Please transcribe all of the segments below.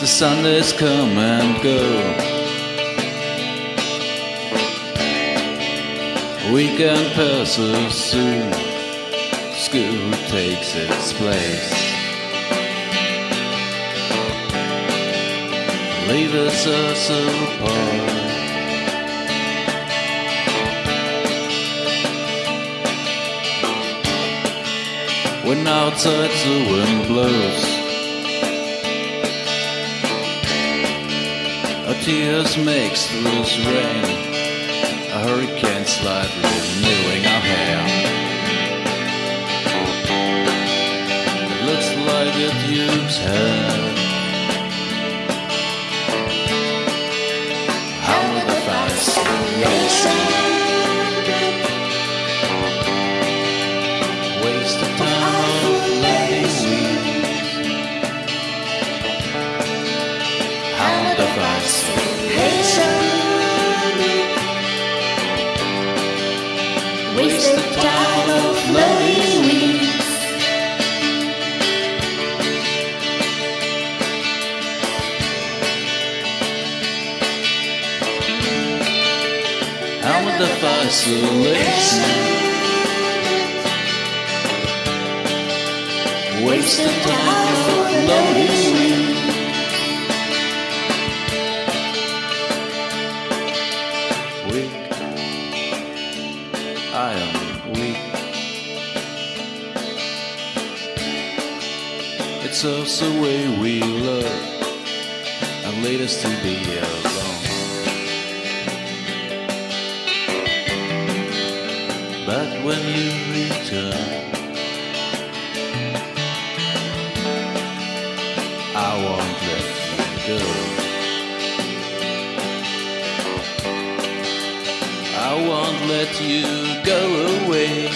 The Sundays come and go. Weekend passes soon. School takes its place. Leave us apart. When outside the wind blows. Our tears makes loose rain. A hurricane slightly renewing our hair. It looks like it used hair. Waste the time of weeds. The fascination waste the time of loving weeds? It's the way we love and lead us to be alone. But when you return, I won't let you go. I won't let you go away.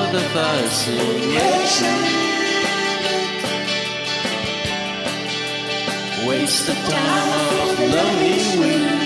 Of the fascination. Waste the time of lonely weeks.